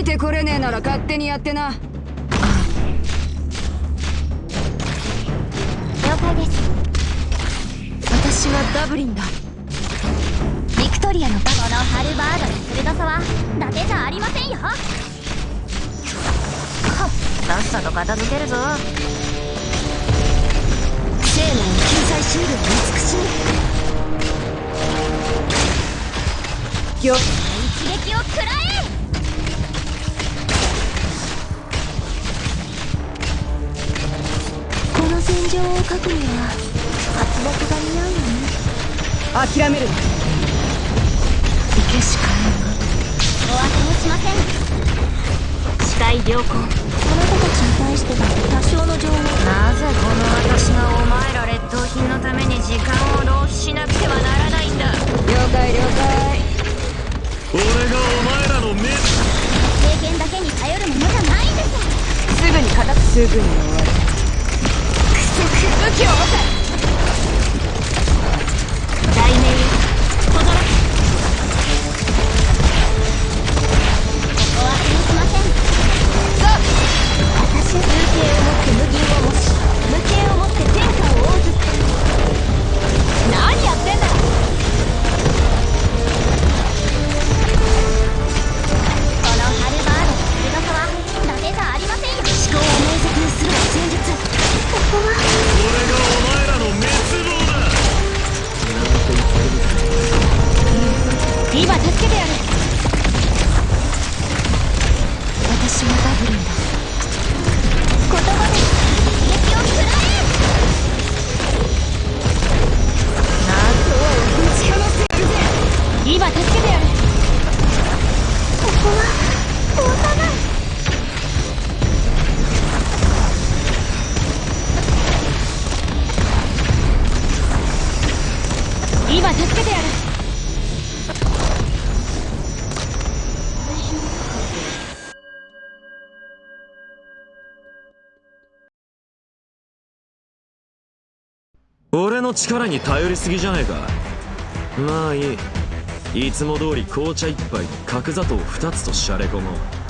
いてこれねえなら勝手にやってな。了解です。私はダブリンだ。ビクトリアのこのハルバードの鋭さは伊達じゃありませんよ。さっさと片付けるぞ。生命の救済シールを慈しみよ一撃を食らえ戦場を描くには活木が似合うよね諦める行けしかえん。がお当てもしません視界良好あなたたちに対しては多少の情報なぜこの私がお前ら劣等品のために時間を浪費しなくてはならないんだ。了解了解俺がお前らの目経験だけに頼るものじゃないんですすぐに片くすぐに。終わるく今助けてやる。俺の力に頼りすぎじゃねえか。まあいい。いつも通り紅茶一杯角砂糖二つとシャレ込もう。